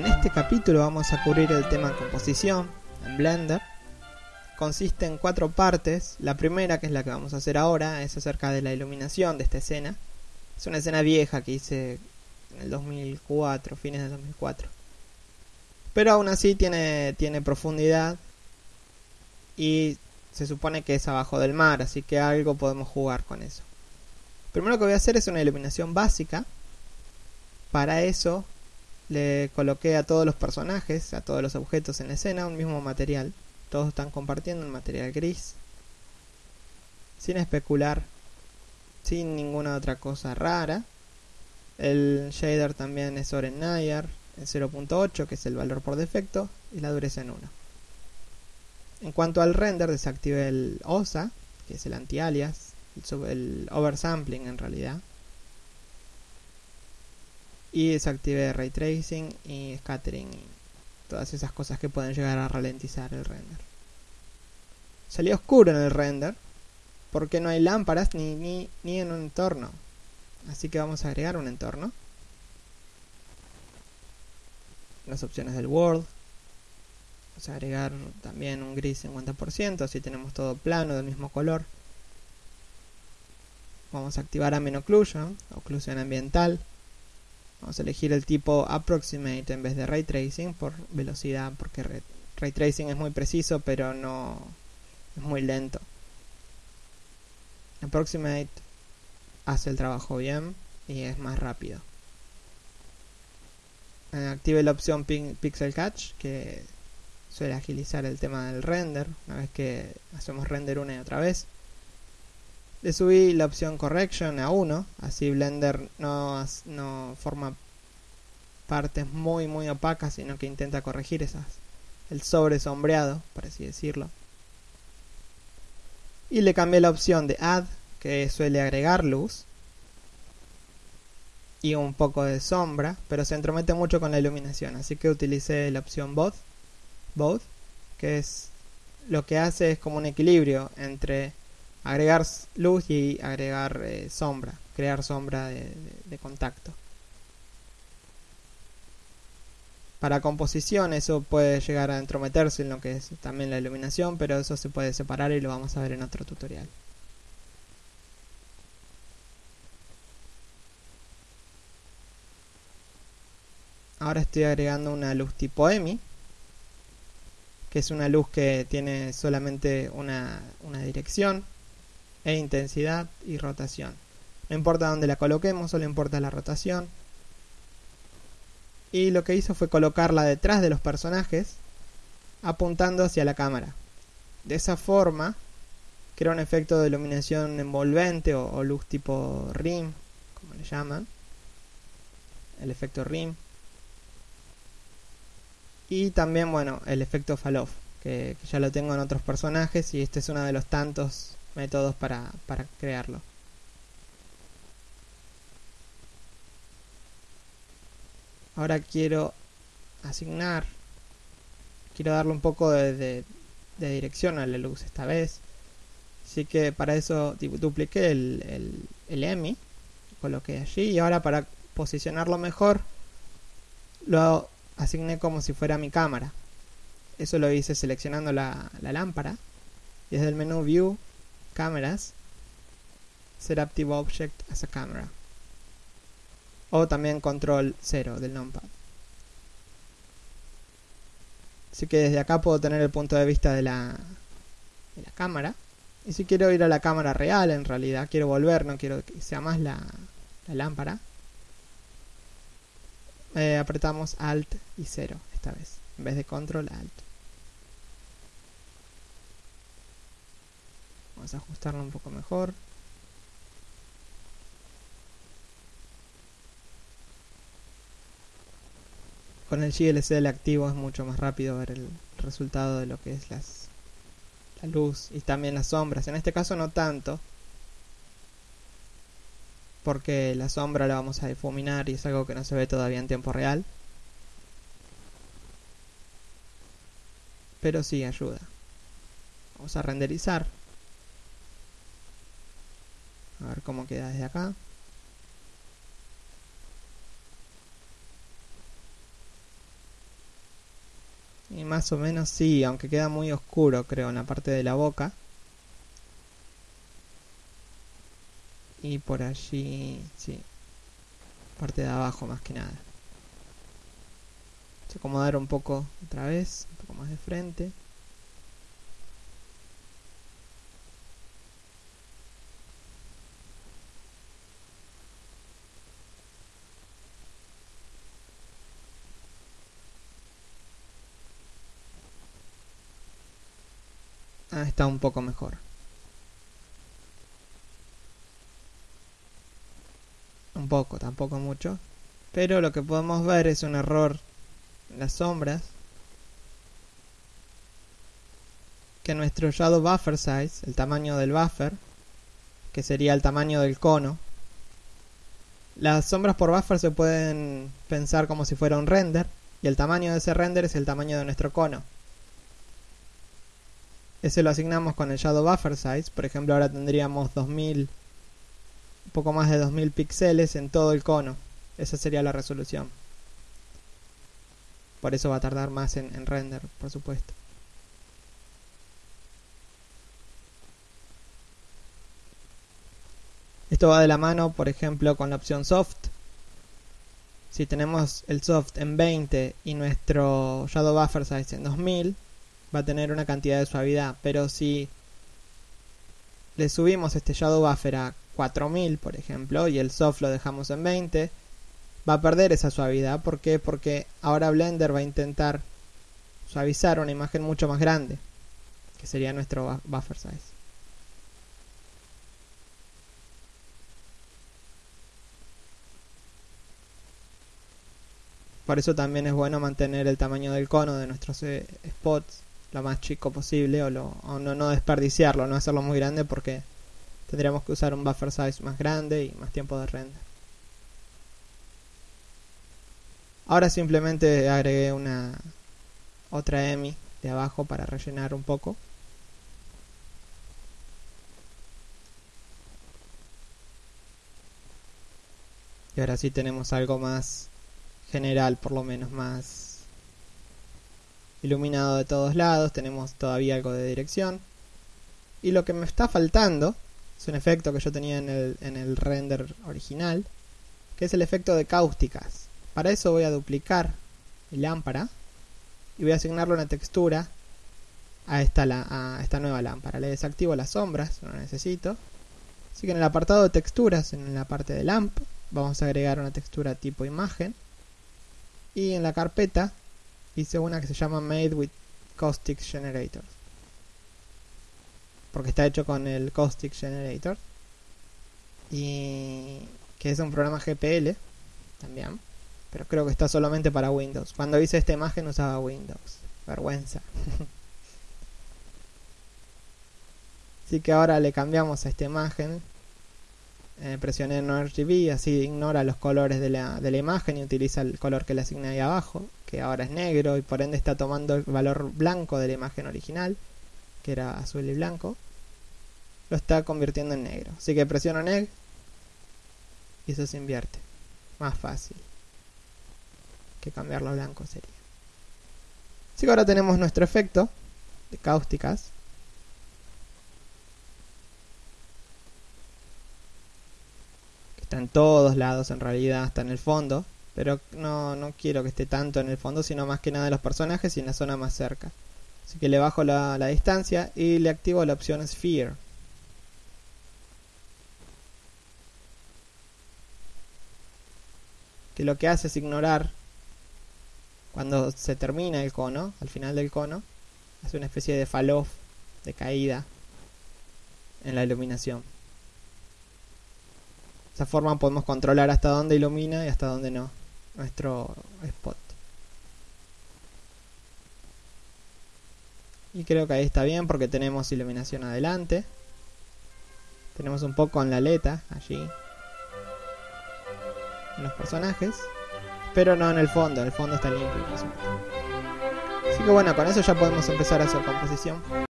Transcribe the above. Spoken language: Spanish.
En este capítulo vamos a cubrir el tema composición en Blender. Consiste en cuatro partes. La primera, que es la que vamos a hacer ahora, es acerca de la iluminación de esta escena. Es una escena vieja que hice en el 2004, fines del 2004. Pero aún así tiene, tiene profundidad y se supone que es abajo del mar, así que algo podemos jugar con eso. Primero que voy a hacer es una iluminación básica. Para eso le coloqué a todos los personajes, a todos los objetos en la escena, un mismo material. Todos están compartiendo un material gris. Sin especular, sin ninguna otra cosa rara. El shader también es Oren Nayar en 0.8, que es el valor por defecto, y la dureza en 1. En cuanto al render, desactive el OSA, que es el anti-alias, el oversampling en realidad. Y desactive ray tracing y scattering y todas esas cosas que pueden llegar a ralentizar el render. Salió oscuro en el render porque no hay lámparas ni, ni, ni en un entorno. Así que vamos a agregar un entorno. Las opciones del World. Vamos a agregar también un gris 50%, así tenemos todo plano del mismo color. Vamos a activar Ambient Occlusion, oclusión ambiental. Vamos a elegir el tipo Approximate en vez de Ray Tracing por velocidad, porque Ray Tracing es muy preciso, pero no es muy lento. Approximate hace el trabajo bien y es más rápido. Eh, active la opción Pixel Catch, que suele agilizar el tema del render, una vez que hacemos render una y otra vez. Le subí la opción Correction a 1, así Blender no, no forma partes muy muy opacas, sino que intenta corregir esas, el sobresombreado, por así decirlo. Y le cambié la opción de Add, que suele agregar luz, y un poco de sombra, pero se entromete mucho con la iluminación, así que utilicé la opción Both, both que es lo que hace es como un equilibrio entre agregar luz y agregar eh, sombra, crear sombra de, contacto. Para composición eso puede llegar a entrometerse en lo que es también la iluminación, pero eso se puede separar y lo vamos a ver en otro tutorial. Ahora estoy agregando una luz tipo EMI, que es una luz que tiene solamente una, una dirección e intensidad y rotación. No importa dónde la coloquemos, solo importa la rotación. Y lo que hizo fue colocarla detrás de los personajes, apuntando hacia la cámara. De esa forma, crea un efecto de iluminación envolvente o, luz tipo RIM, como le llaman. El efecto RIM. Y también, bueno, el efecto fall que, que ya lo tengo en otros personajes y este es uno de los tantos métodos para, para crearlo. Ahora quiero asignar, quiero darle un poco de, de, dirección a la luz esta vez. Así que para eso dupliqué el, el, el EMI, coloqué allí y ahora para posicionarlo mejor lo asigné como si fuera mi cámara. Eso lo hice seleccionando la, la lámpara. Desde el menú View cámaras, set active object as a camera. O también control 0 del numpad. Así que desde acá puedo tener el punto de vista de la, de la cámara. Y si quiero ir a la cámara real, en realidad, quiero volver, no quiero que sea más la, la lámpara. Eh, apretamos Alt y 0 esta vez, en vez de Control Alt. Vamos a ajustarlo un poco mejor. Con el GLCL activo es mucho más rápido ver el resultado de lo que es la luz y también las sombras. En este caso no tanto, porque la sombra la vamos a difuminar y es algo que no se ve todavía en tiempo real. Pero sí ayuda. Vamos a renderizar. A ver cómo queda desde acá. Y más o menos sí, aunque queda muy oscuro creo en la parte de la boca. Y por allí, sí. Parte de abajo más que nada. Vamos a acomodar un poco otra vez, un poco más de frente. Ah, está un poco mejor. Un poco, tampoco mucho. Pero lo que podemos ver es un error en las sombras. Que nuestro shadow buffer size, el tamaño del buffer, que sería el tamaño del cono. Las sombras por buffer se pueden pensar como si fuera un render. Y el tamaño de ese render es el tamaño de nuestro cono. Ese lo asignamos con el Shadow Buffer Size. Por ejemplo, ahora tendríamos 2000, un poco más de 2000 píxeles en todo el cono. Esa sería la resolución. Por eso va a tardar más en, en render, por supuesto. Esto va de la mano, por ejemplo, con la opción Soft. Si tenemos el Soft en 20 y nuestro Shadow Buffer Size en 2000, va a tener una cantidad de suavidad, pero si le subimos este shadow buffer a 4000, por ejemplo, y el soft lo dejamos en 20, va a perder esa suavidad. ¿Por qué? Porque ahora Blender va a intentar suavizar una imagen mucho más grande, que sería nuestro buffer size. Por eso también es bueno mantener el tamaño del cono de nuestros eh, spots lo más chico posible o, lo, no, no desperdiciarlo, no hacerlo muy grande porque tendríamos que usar un buffer size más grande y más tiempo de render. Ahora simplemente agregué una otra EMI de abajo para rellenar un poco. Y ahora sí tenemos algo más general, por lo menos más iluminado de todos lados, tenemos todavía algo de dirección. Y lo que me está faltando es un efecto que yo tenía en el, en el render original, que es el efecto de cáusticas. Para eso voy a duplicar mi lámpara y voy a asignarle una textura a esta, a esta nueva lámpara. Le desactivo las sombras, no la necesito. Así que en el apartado de texturas, en la parte de lamp, vamos a agregar una textura tipo imagen. Y en la carpeta hice una que se llama Made with Caustic Generator. Porque está hecho con el Caustic Generator. Y que es un programa GPL también. Pero creo que está solamente para Windows. Cuando hice esta imagen usaba Windows. Vergüenza. Así que ahora le cambiamos a esta imagen. Eh, presioné en RGB, así ignora los colores de la, de la imagen y utiliza el color que le asigné ahí abajo que ahora es negro y por ende está tomando el valor blanco de la imagen original, que era azul y blanco, lo está convirtiendo en negro. Así que presiono neg y eso se invierte. Más fácil que cambiarlo a blanco sería. Así que ahora tenemos nuestro efecto de cáusticas. Está en todos lados en realidad, hasta en el fondo. Pero no, no quiero que esté tanto en el fondo, sino más que nada de los personajes y en la zona más cerca. Así que le bajo la, la distancia y le activo la opción Sphere. Que lo que hace es ignorar cuando se termina el cono, al final del cono, hace una especie de fall off, de caída en la iluminación. Esa forma podemos controlar hasta dónde ilumina y hasta dónde no nuestro spot. Y creo que ahí está bien porque tenemos iluminación adelante. Tenemos un poco en la aleta allí. En los personajes. Pero no en el fondo, el fondo está limpio. Así que bueno, con eso ya podemos empezar a hacer composición.